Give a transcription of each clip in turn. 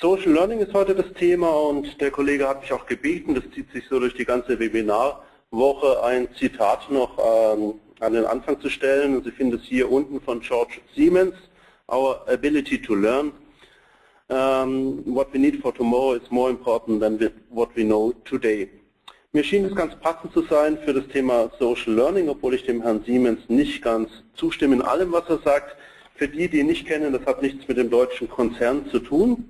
Social Learning ist heute das Thema und der Kollege hat mich auch gebeten, das zieht sich so durch die ganze Webinarwoche, ein Zitat noch ähm, an den Anfang zu stellen. Sie finden es hier unten von George Siemens, Our ability to learn. Um, what we need for tomorrow is more important than what we know today. Mir schien es ganz passend zu sein für das Thema Social Learning, obwohl ich dem Herrn Siemens nicht ganz zustimme in allem, was er sagt. Für die, die ihn nicht kennen, das hat nichts mit dem deutschen Konzern zu tun,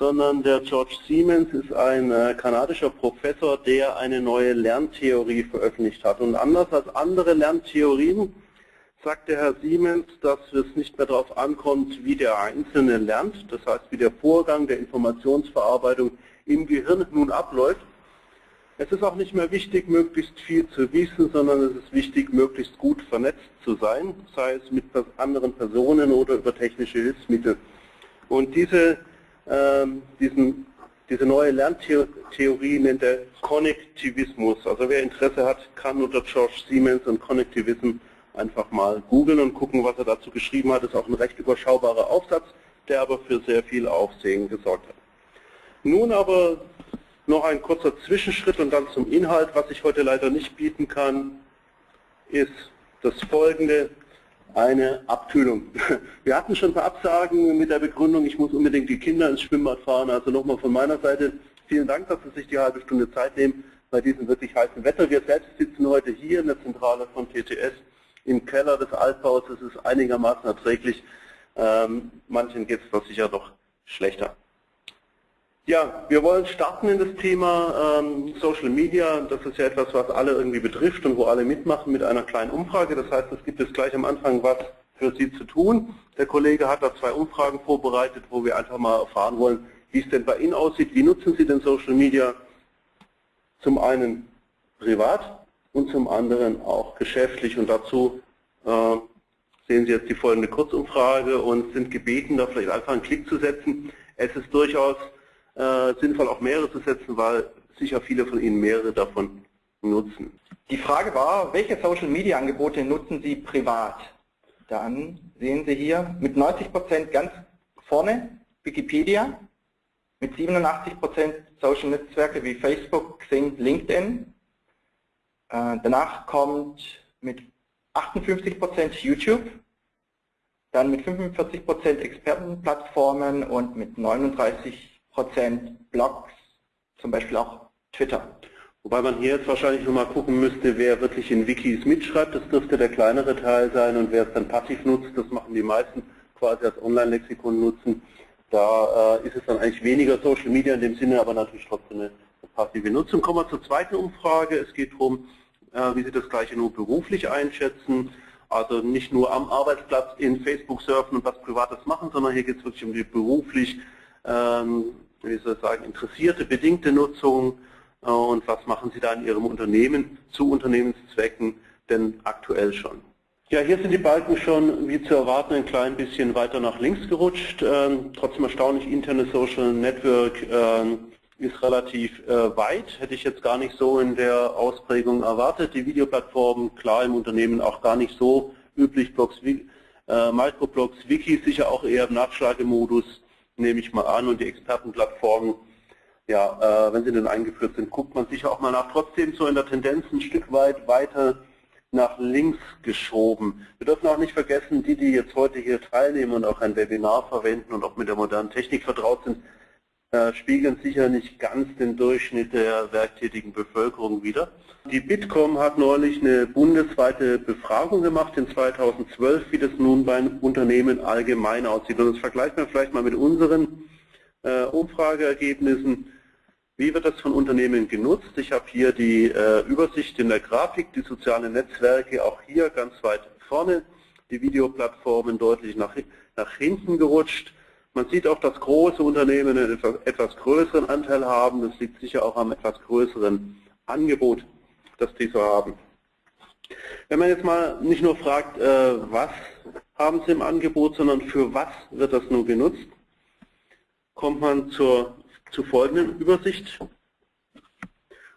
sondern der George Siemens ist ein äh, kanadischer Professor, der eine neue Lerntheorie veröffentlicht hat. Und anders als andere Lerntheorien sagt der Herr Siemens, dass es nicht mehr darauf ankommt, wie der Einzelne lernt, das heißt, wie der Vorgang der Informationsverarbeitung im Gehirn nun abläuft, es ist auch nicht mehr wichtig, möglichst viel zu wissen, sondern es ist wichtig, möglichst gut vernetzt zu sein, sei es mit anderen Personen oder über technische Hilfsmittel. Und diese, diesen, diese neue Lerntheorie nennt er Konnektivismus. Also wer Interesse hat, kann unter George Siemens und Konnektivism einfach mal googeln und gucken, was er dazu geschrieben hat. Das ist auch ein recht überschaubarer Aufsatz, der aber für sehr viel Aufsehen gesorgt hat. Nun aber noch ein kurzer Zwischenschritt und dann zum Inhalt. Was ich heute leider nicht bieten kann, ist das folgende, eine Abkühlung. Wir hatten schon ein paar Absagen mit der Begründung, ich muss unbedingt die Kinder ins Schwimmbad fahren. Also nochmal von meiner Seite vielen Dank, dass Sie sich die halbe Stunde Zeit nehmen bei diesem wirklich heißen Wetter. Wir selbst sitzen heute hier in der Zentrale von TTS im Keller des Altbaus. Es ist einigermaßen erträglich. Ähm, manchen geht es doch sicher noch schlechter. Ja, wir wollen starten in das Thema ähm, Social Media. Das ist ja etwas, was alle irgendwie betrifft und wo alle mitmachen mit einer kleinen Umfrage. Das heißt, es gibt jetzt gleich am Anfang was für Sie zu tun. Der Kollege hat da zwei Umfragen vorbereitet, wo wir einfach mal erfahren wollen, wie es denn bei Ihnen aussieht. Wie nutzen Sie denn Social Media? Zum einen privat und zum anderen auch geschäftlich. Und dazu äh, sehen Sie jetzt die folgende Kurzumfrage und sind gebeten, da vielleicht einfach einen Klick zu setzen. Es ist durchaus äh, sinnvoll auch mehrere zu setzen, weil sicher viele von Ihnen mehrere davon nutzen. Die Frage war, welche Social Media Angebote nutzen Sie privat? Dann sehen Sie hier mit 90% ganz vorne Wikipedia, mit 87% Social Netzwerke wie Facebook, Xing, LinkedIn. Äh, danach kommt mit 58% YouTube, dann mit 45% Expertenplattformen und mit 39 Prozent Blogs, zum Beispiel auch Twitter. Wobei man hier jetzt wahrscheinlich nochmal gucken müsste, wer wirklich in Wikis mitschreibt. Das dürfte der kleinere Teil sein und wer es dann passiv nutzt, das machen die meisten quasi als Online-Lexikon nutzen. Da äh, ist es dann eigentlich weniger Social Media in dem Sinne, aber natürlich trotzdem eine passive Nutzung. Kommen wir zur zweiten Umfrage. Es geht darum, äh, wie Sie das Gleiche nur beruflich einschätzen. Also nicht nur am Arbeitsplatz in Facebook surfen und was Privates machen, sondern hier geht es wirklich um die beruflich wie soll ich sagen, interessierte, bedingte Nutzung äh, und was machen Sie da in Ihrem Unternehmen zu Unternehmenszwecken denn aktuell schon. Ja, hier sind die Balken schon, wie zu erwarten, ein klein bisschen weiter nach links gerutscht. Ähm, trotzdem erstaunlich, interne Social Network äh, ist relativ äh, weit, hätte ich jetzt gar nicht so in der Ausprägung erwartet. Die Videoplattformen, klar im Unternehmen auch gar nicht so üblich, Blogs, äh, Microblogs, Wikis sicher auch eher im Nachschlagemodus nehme ich mal an, und die Expertenplattformen, ja, äh, wenn sie denn eingeführt sind, guckt man sicher auch mal nach. Trotzdem so in der Tendenz ein Stück weit weiter nach links geschoben. Wir dürfen auch nicht vergessen, die, die jetzt heute hier teilnehmen und auch ein Webinar verwenden und auch mit der modernen Technik vertraut sind, spiegeln sicher nicht ganz den Durchschnitt der werktätigen Bevölkerung wider. Die Bitkom hat neulich eine bundesweite Befragung gemacht in 2012, wie das nun bei Unternehmen allgemein aussieht. Und das vergleicht man vielleicht mal mit unseren äh, Umfrageergebnissen. Wie wird das von Unternehmen genutzt? Ich habe hier die äh, Übersicht in der Grafik, die sozialen Netzwerke auch hier ganz weit vorne, die Videoplattformen deutlich nach, nach hinten gerutscht. Man sieht auch, dass große Unternehmen einen etwas größeren Anteil haben. Das liegt sicher auch am etwas größeren Angebot, das die so haben. Wenn man jetzt mal nicht nur fragt, äh, was haben sie im Angebot, sondern für was wird das nun genutzt, kommt man zur, zur folgenden Übersicht.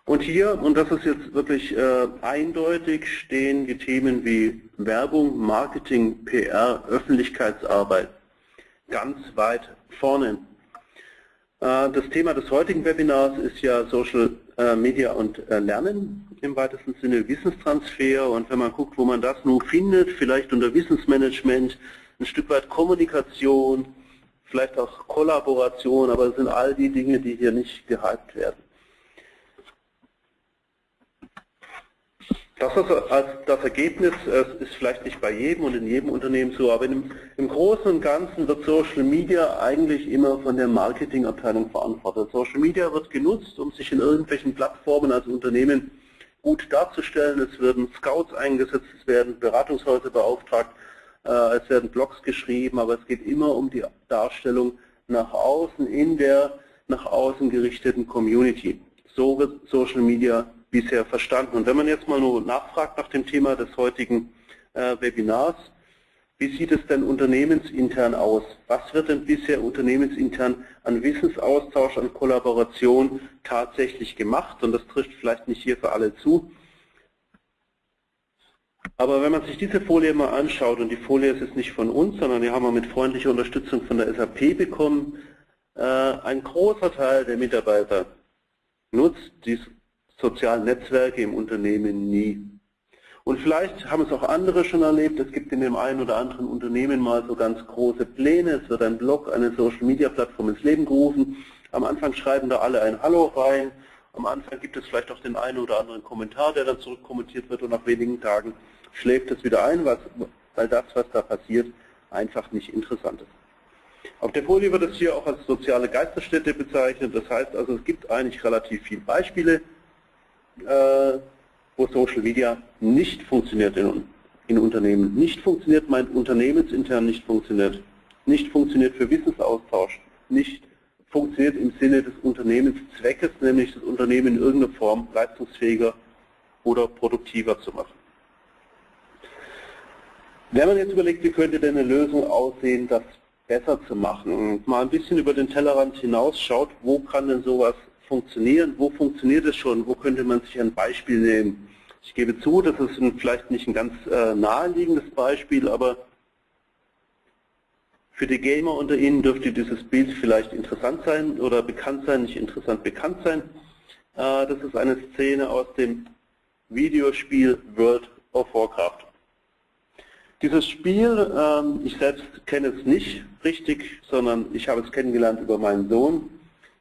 Und hier, und das ist jetzt wirklich äh, eindeutig, stehen die Themen wie Werbung, Marketing, PR, Öffentlichkeitsarbeit ganz weit vorne. Äh, das Thema des heutigen Webinars ist ja Social äh, Media und äh, Lernen, im weitesten Sinne Wissenstransfer und wenn man guckt, wo man das nun findet, vielleicht unter Wissensmanagement, ein Stück weit Kommunikation, vielleicht auch Kollaboration, aber es sind all die Dinge, die hier nicht gehypt werden. Das das Ergebnis ist vielleicht nicht bei jedem und in jedem Unternehmen so, aber im, im Großen und Ganzen wird Social Media eigentlich immer von der Marketingabteilung verantwortet. Social Media wird genutzt, um sich in irgendwelchen Plattformen als Unternehmen gut darzustellen. Es werden Scouts eingesetzt, es werden Beratungshäuser beauftragt, äh, es werden Blogs geschrieben, aber es geht immer um die Darstellung nach außen in der nach außen gerichteten Community. So wird Social Media bisher verstanden. Und wenn man jetzt mal nur nachfragt nach dem Thema des heutigen äh, Webinars, wie sieht es denn unternehmensintern aus? Was wird denn bisher unternehmensintern an Wissensaustausch, an Kollaboration tatsächlich gemacht? Und das trifft vielleicht nicht hier für alle zu. Aber wenn man sich diese Folie mal anschaut, und die Folie ist jetzt nicht von uns, sondern die haben wir mit freundlicher Unterstützung von der SAP bekommen, äh, ein großer Teil der Mitarbeiter nutzt die sozialen Netzwerke im Unternehmen nie. Und vielleicht haben es auch andere schon erlebt, es gibt in dem einen oder anderen Unternehmen mal so ganz große Pläne, es wird ein Blog, eine Social-Media-Plattform ins Leben gerufen, am Anfang schreiben da alle ein Hallo rein, am Anfang gibt es vielleicht auch den einen oder anderen Kommentar, der dann zurückkommentiert wird. Und nach wenigen Tagen schläft es wieder ein, weil das, was da passiert, einfach nicht interessant ist. Auf der Folie wird es hier auch als soziale Geisterstätte bezeichnet, das heißt also, es gibt eigentlich relativ viele Beispiele, wo Social Media nicht funktioniert in, in Unternehmen. Nicht funktioniert meint unternehmensintern nicht funktioniert. Nicht funktioniert für Wissensaustausch. Nicht funktioniert im Sinne des Unternehmenszweckes, nämlich das Unternehmen in irgendeiner Form leistungsfähiger oder produktiver zu machen. Wenn man jetzt überlegt, wie könnte denn eine Lösung aussehen, das besser zu machen und mal ein bisschen über den Tellerrand hinaus schaut, wo kann denn sowas funktionieren, wo funktioniert es schon, wo könnte man sich ein Beispiel nehmen. Ich gebe zu, das ist vielleicht nicht ein ganz äh, naheliegendes Beispiel, aber für die Gamer unter Ihnen dürfte dieses Bild vielleicht interessant sein oder bekannt sein, nicht interessant bekannt sein. Äh, das ist eine Szene aus dem Videospiel World of Warcraft. Dieses Spiel, ähm, ich selbst kenne es nicht richtig, sondern ich habe es kennengelernt über meinen Sohn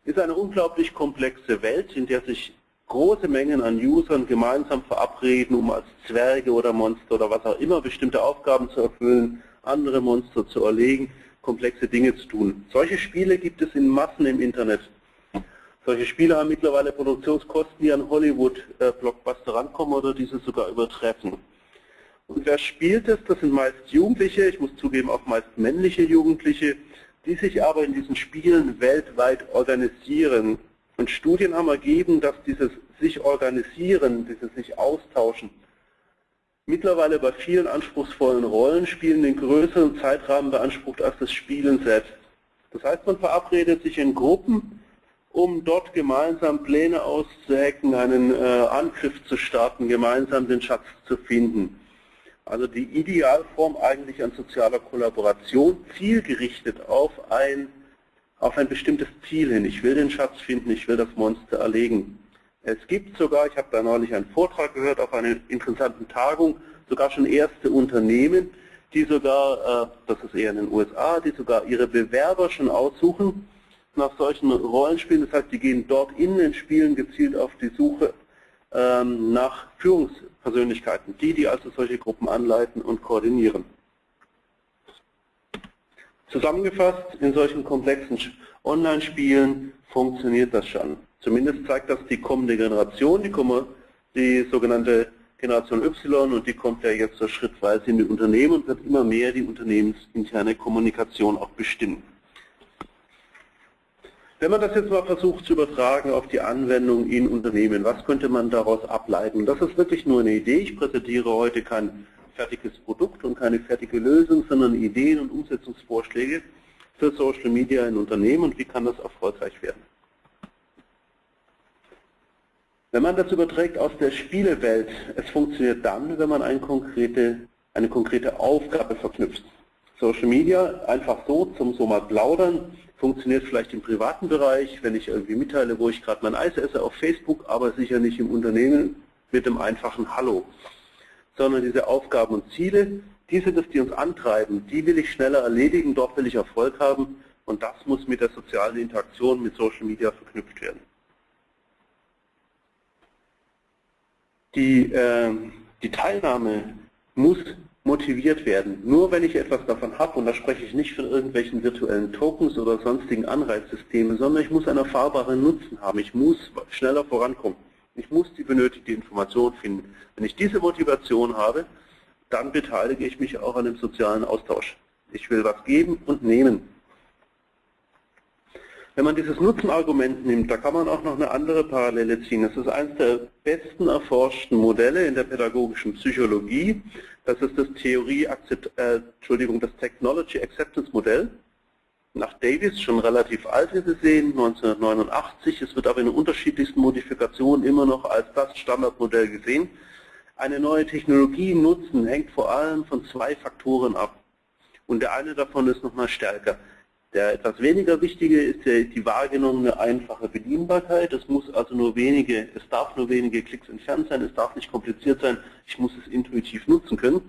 ist eine unglaublich komplexe Welt, in der sich große Mengen an Usern gemeinsam verabreden, um als Zwerge oder Monster oder was auch immer bestimmte Aufgaben zu erfüllen, andere Monster zu erlegen, komplexe Dinge zu tun. Solche Spiele gibt es in Massen im Internet. Solche Spiele haben mittlerweile Produktionskosten, die an Hollywood-Blockbuster rankommen oder diese sogar übertreffen. Und wer spielt es? Das sind meist Jugendliche, ich muss zugeben auch meist männliche Jugendliche, die sich aber in diesen Spielen weltweit organisieren. Und Studien haben ergeben, dass dieses sich organisieren, dieses sich austauschen, mittlerweile bei vielen anspruchsvollen Rollenspielen den größeren Zeitrahmen beansprucht als das Spielen selbst. Das heißt, man verabredet sich in Gruppen, um dort gemeinsam Pläne auszuhacken, einen äh, Angriff zu starten, gemeinsam den Schatz zu finden. Also die Idealform eigentlich an sozialer Kollaboration, zielgerichtet auf ein, auf ein bestimmtes Ziel hin. Ich will den Schatz finden, ich will das Monster erlegen. Es gibt sogar, ich habe da neulich einen Vortrag gehört auf einer interessanten Tagung, sogar schon erste Unternehmen, die sogar, äh, das ist eher in den USA, die sogar ihre Bewerber schon aussuchen nach solchen Rollenspielen. Das heißt, die gehen dort in den Spielen gezielt auf die Suche nach Führungspersönlichkeiten, die, die also solche Gruppen anleiten und koordinieren. Zusammengefasst, in solchen komplexen Online-Spielen funktioniert das schon. Zumindest zeigt das die kommende Generation, die, die sogenannte Generation Y und die kommt ja jetzt so schrittweise in die Unternehmen und wird immer mehr die unternehmensinterne Kommunikation auch bestimmen. Wenn man das jetzt mal versucht zu übertragen auf die Anwendung in Unternehmen, was könnte man daraus ableiten? Das ist wirklich nur eine Idee. Ich präsentiere heute kein fertiges Produkt und keine fertige Lösung, sondern Ideen und Umsetzungsvorschläge für Social Media in Unternehmen und wie kann das erfolgreich werden. Wenn man das überträgt aus der Spielewelt, es funktioniert dann, wenn man eine konkrete, eine konkrete Aufgabe verknüpft. Social Media einfach so zum so mal plaudern funktioniert vielleicht im privaten Bereich, wenn ich irgendwie mitteile, wo ich gerade mein Eis esse auf Facebook, aber sicher nicht im Unternehmen mit dem einfachen Hallo. Sondern diese Aufgaben und Ziele, die sind es, die uns antreiben. Die will ich schneller erledigen, dort will ich Erfolg haben und das muss mit der sozialen Interaktion mit Social Media verknüpft werden. Die, äh, die Teilnahme muss motiviert werden. Nur wenn ich etwas davon habe, und da spreche ich nicht von irgendwelchen virtuellen Tokens oder sonstigen Anreizsystemen, sondern ich muss einen erfahrbaren Nutzen haben. Ich muss schneller vorankommen. Ich muss die benötigte Information finden. Wenn ich diese Motivation habe, dann beteilige ich mich auch an dem sozialen Austausch. Ich will was geben und nehmen. Wenn man dieses Nutzenargument nimmt, da kann man auch noch eine andere Parallele ziehen. Das ist eines der besten erforschten Modelle in der pädagogischen Psychologie. Das ist das Theorie, äh, Entschuldigung, das Technology Acceptance Modell. Nach Davis, schon relativ alt, wie Sie sehen, 1989. Es wird aber in unterschiedlichsten Modifikationen immer noch als das Standardmodell gesehen. Eine neue Technologie nutzen hängt vor allem von zwei Faktoren ab. Und der eine davon ist nochmal stärker. Der etwas weniger wichtige ist die wahrgenommene einfache Bedienbarkeit. Es muss also nur wenige, es darf nur wenige Klicks entfernt sein, es darf nicht kompliziert sein, ich muss es intuitiv nutzen können.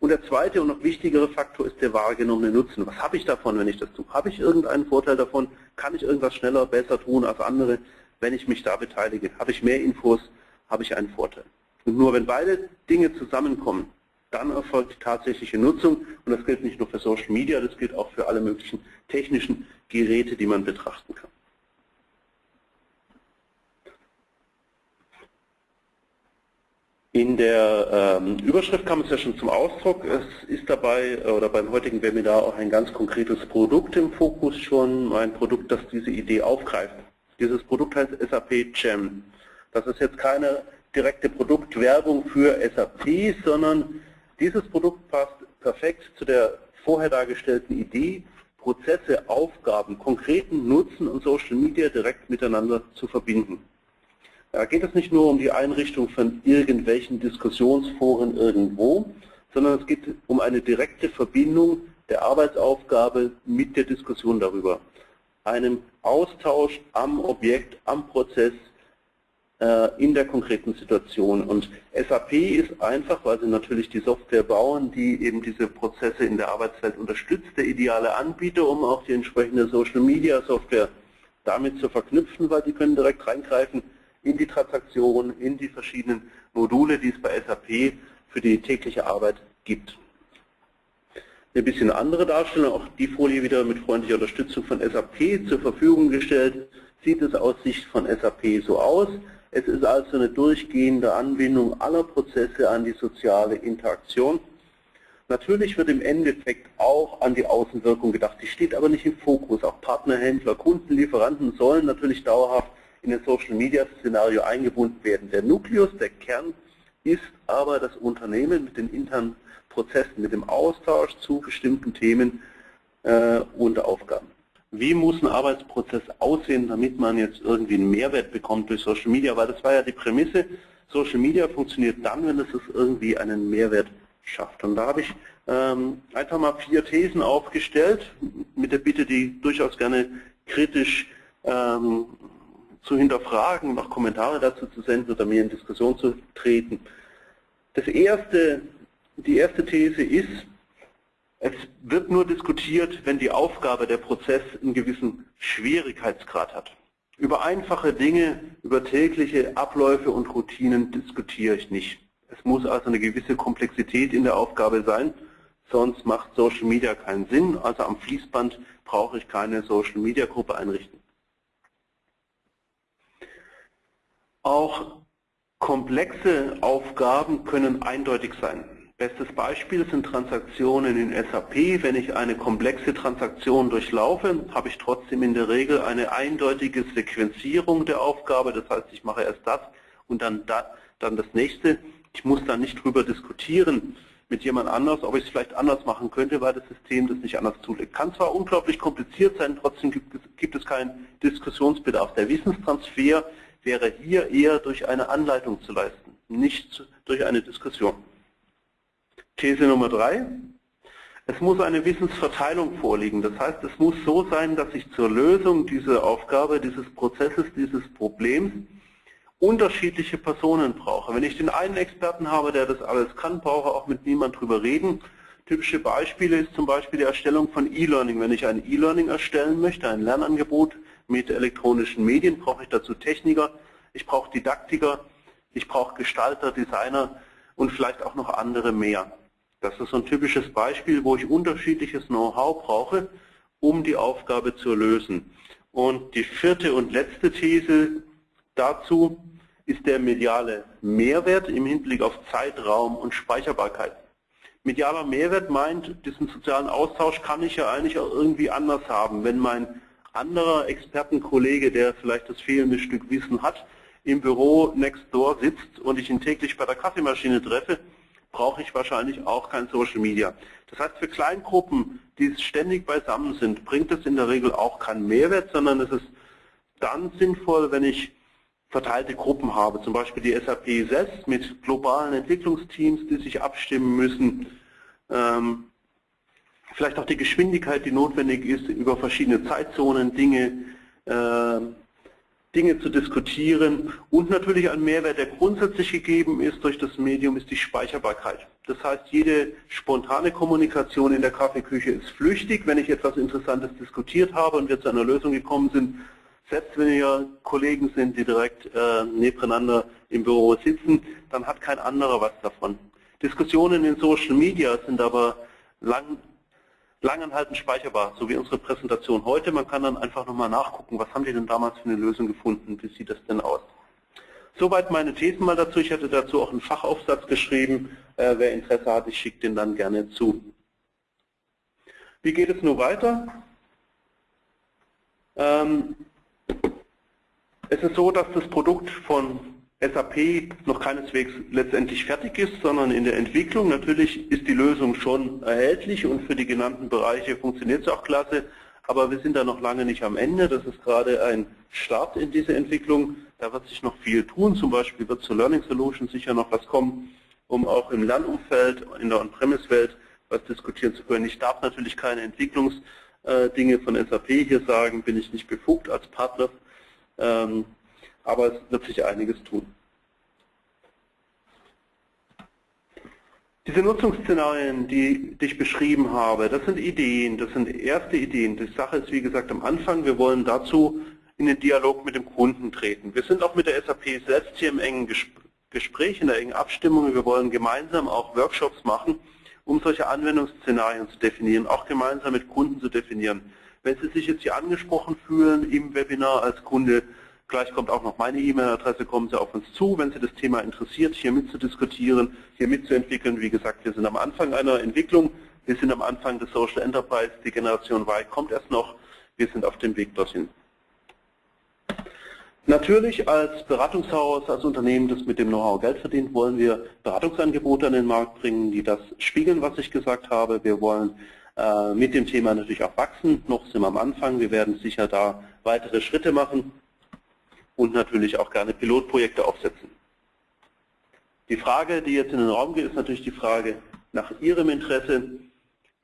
Und der zweite und noch wichtigere Faktor ist der wahrgenommene Nutzen. Was habe ich davon, wenn ich das tue? Habe ich irgendeinen Vorteil davon? Kann ich irgendwas schneller, besser tun als andere, wenn ich mich da beteilige? Habe ich mehr Infos? Habe ich einen Vorteil? Und nur wenn beide Dinge zusammenkommen, dann erfolgt die tatsächliche Nutzung. Und das gilt nicht nur für Social Media, das gilt auch für alle möglichen technischen Geräte, die man betrachten kann. In der ähm, Überschrift kam es ja schon zum Ausdruck. Es ist dabei oder beim heutigen Webinar auch ein ganz konkretes Produkt im Fokus schon, ein Produkt, das diese Idee aufgreift. Dieses Produkt heißt SAP Gem. Das ist jetzt keine direkte Produktwerbung für SAP, sondern dieses Produkt passt perfekt zu der vorher dargestellten Idee, Prozesse, Aufgaben, konkreten Nutzen und Social Media direkt miteinander zu verbinden. Da geht es nicht nur um die Einrichtung von irgendwelchen Diskussionsforen irgendwo, sondern es geht um eine direkte Verbindung der Arbeitsaufgabe mit der Diskussion darüber. Einem Austausch am Objekt, am Prozess, in der konkreten Situation. Und SAP ist einfach, weil sie natürlich die Software bauen, die eben diese Prozesse in der Arbeitswelt unterstützt, der ideale Anbieter, um auch die entsprechende Social Media Software damit zu verknüpfen, weil die können direkt reingreifen in die Transaktion, in die verschiedenen Module, die es bei SAP für die tägliche Arbeit gibt. Eine bisschen andere Darstellung, auch die Folie wieder mit freundlicher Unterstützung von SAP zur Verfügung gestellt, sieht es aus Sicht von SAP so aus. Es ist also eine durchgehende Anbindung aller Prozesse an die soziale Interaktion. Natürlich wird im Endeffekt auch an die Außenwirkung gedacht. Die steht aber nicht im Fokus. Auch Partner, Händler, Kunden, Lieferanten sollen natürlich dauerhaft in das Social Media Szenario eingebunden werden. Der Nukleus, der Kern, ist aber das Unternehmen mit den internen Prozessen, mit dem Austausch zu bestimmten Themen äh, und Aufgaben. Wie muss ein Arbeitsprozess aussehen, damit man jetzt irgendwie einen Mehrwert bekommt durch Social Media? Weil das war ja die Prämisse, Social Media funktioniert dann, wenn es irgendwie einen Mehrwert schafft. Und da habe ich ähm, einfach mal vier Thesen aufgestellt, mit der Bitte, die durchaus gerne kritisch ähm, zu hinterfragen, noch Kommentare dazu zu senden oder mir in Diskussion zu treten. Das erste, die erste These ist, es wird nur diskutiert, wenn die Aufgabe, der Prozess einen gewissen Schwierigkeitsgrad hat. Über einfache Dinge, über tägliche Abläufe und Routinen diskutiere ich nicht. Es muss also eine gewisse Komplexität in der Aufgabe sein, sonst macht Social Media keinen Sinn. Also am Fließband brauche ich keine Social Media Gruppe einrichten. Auch komplexe Aufgaben können eindeutig sein. Bestes Beispiel sind Transaktionen in SAP. Wenn ich eine komplexe Transaktion durchlaufe, habe ich trotzdem in der Regel eine eindeutige Sequenzierung der Aufgabe. Das heißt, ich mache erst das und dann, dann das nächste. Ich muss dann nicht darüber diskutieren mit jemand anders, ob ich es vielleicht anders machen könnte, weil das System das nicht anders zulässt. Kann zwar unglaublich kompliziert sein, trotzdem gibt es, gibt es keinen Diskussionsbedarf. Der Wissenstransfer wäre hier eher durch eine Anleitung zu leisten, nicht durch eine Diskussion. These Nummer drei. Es muss eine Wissensverteilung vorliegen. Das heißt, es muss so sein, dass ich zur Lösung dieser Aufgabe, dieses Prozesses, dieses Problems unterschiedliche Personen brauche. Wenn ich den einen Experten habe, der das alles kann, brauche auch mit niemand drüber reden. Typische Beispiele ist zum Beispiel die Erstellung von E-Learning. Wenn ich ein E-Learning erstellen möchte, ein Lernangebot mit elektronischen Medien, brauche ich dazu Techniker, ich brauche Didaktiker, ich brauche Gestalter, Designer und vielleicht auch noch andere mehr. Das ist so ein typisches Beispiel, wo ich unterschiedliches Know-how brauche, um die Aufgabe zu lösen. Und die vierte und letzte These dazu ist der mediale Mehrwert im Hinblick auf Zeitraum und Speicherbarkeit. Medialer Mehrwert meint, diesen sozialen Austausch kann ich ja eigentlich auch irgendwie anders haben. Wenn mein anderer Expertenkollege, der vielleicht das fehlende Stück Wissen hat, im Büro next door sitzt und ich ihn täglich bei der Kaffeemaschine treffe, brauche ich wahrscheinlich auch kein Social Media. Das heißt, für Kleingruppen, die ständig beisammen sind, bringt es in der Regel auch keinen Mehrwert, sondern es ist dann sinnvoll, wenn ich verteilte Gruppen habe, zum Beispiel die SAP selbst mit globalen Entwicklungsteams, die sich abstimmen müssen, ähm, vielleicht auch die Geschwindigkeit, die notwendig ist, über verschiedene Zeitzonen Dinge, äh, Dinge zu diskutieren und natürlich ein Mehrwert, der grundsätzlich gegeben ist durch das Medium, ist die Speicherbarkeit. Das heißt, jede spontane Kommunikation in der Kaffeeküche ist flüchtig. Wenn ich etwas Interessantes diskutiert habe und wir zu einer Lösung gekommen sind, selbst wenn wir Kollegen sind, die direkt äh, nebeneinander im Büro sitzen, dann hat kein anderer was davon. Diskussionen in Social Media sind aber lang, langanhaltend speicherbar, so wie unsere Präsentation heute. Man kann dann einfach nochmal nachgucken, was haben die denn damals für eine Lösung gefunden, wie sieht das denn aus. Soweit meine Thesen mal dazu. Ich hatte dazu auch einen Fachaufsatz geschrieben. Äh, wer Interesse hat, ich schicke den dann gerne zu. Wie geht es nun weiter? Ähm, es ist so, dass das Produkt von SAP noch keineswegs letztendlich fertig ist, sondern in der Entwicklung. Natürlich ist die Lösung schon erhältlich und für die genannten Bereiche funktioniert es auch klasse, aber wir sind da noch lange nicht am Ende. Das ist gerade ein Start in diese Entwicklung. Da wird sich noch viel tun. Zum Beispiel wird zur Learning Solution sicher noch was kommen, um auch im Lernumfeld, in der On-Premise-Welt was diskutieren zu können. Ich darf natürlich keine Entwicklungsdinge von SAP hier sagen, bin ich nicht befugt als Partner ähm, aber es wird sich einiges tun. Diese Nutzungsszenarien, die, ich beschrieben habe, das sind Ideen, das sind erste Ideen. Die Sache ist, wie gesagt, am Anfang, wir wollen dazu in den Dialog mit dem Kunden treten. Wir sind auch mit der SAP selbst hier im engen Gespräch, in der engen Abstimmung. Wir wollen gemeinsam auch Workshops machen, um solche Anwendungsszenarien zu definieren, auch gemeinsam mit Kunden zu definieren. Wenn Sie sich jetzt hier angesprochen fühlen im Webinar als Kunde, gleich kommt auch noch meine E-Mail-Adresse, kommen Sie auf uns zu, wenn Sie das Thema interessiert, hier mitzudiskutieren, hier mitzuentwickeln. Wie gesagt, wir sind am Anfang einer Entwicklung, wir sind am Anfang des Social Enterprise, die Generation Y kommt erst noch, wir sind auf dem Weg dorthin. Natürlich als Beratungshaus, als Unternehmen, das mit dem Know-how Geld verdient, wollen wir Beratungsangebote an den Markt bringen, die das spiegeln, was ich gesagt habe. Wir wollen äh, mit dem Thema natürlich auch wachsen. Noch sind wir am Anfang. Wir werden sicher da weitere Schritte machen und natürlich auch gerne Pilotprojekte aufsetzen. Die Frage, die jetzt in den Raum geht, ist natürlich die Frage nach Ihrem Interesse.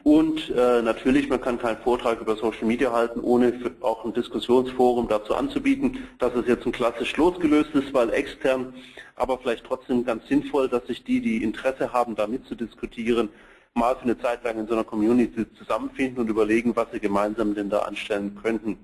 Und äh, natürlich, man kann keinen Vortrag über Social Media halten, ohne auch ein Diskussionsforum dazu anzubieten. dass es jetzt ein klassisch losgelöst ist, weil extern, aber vielleicht trotzdem ganz sinnvoll, dass sich die, die Interesse haben, da mitzudiskutieren, mal für eine Zeit lang in so einer Community zusammenfinden und überlegen, was sie gemeinsam denn da anstellen könnten.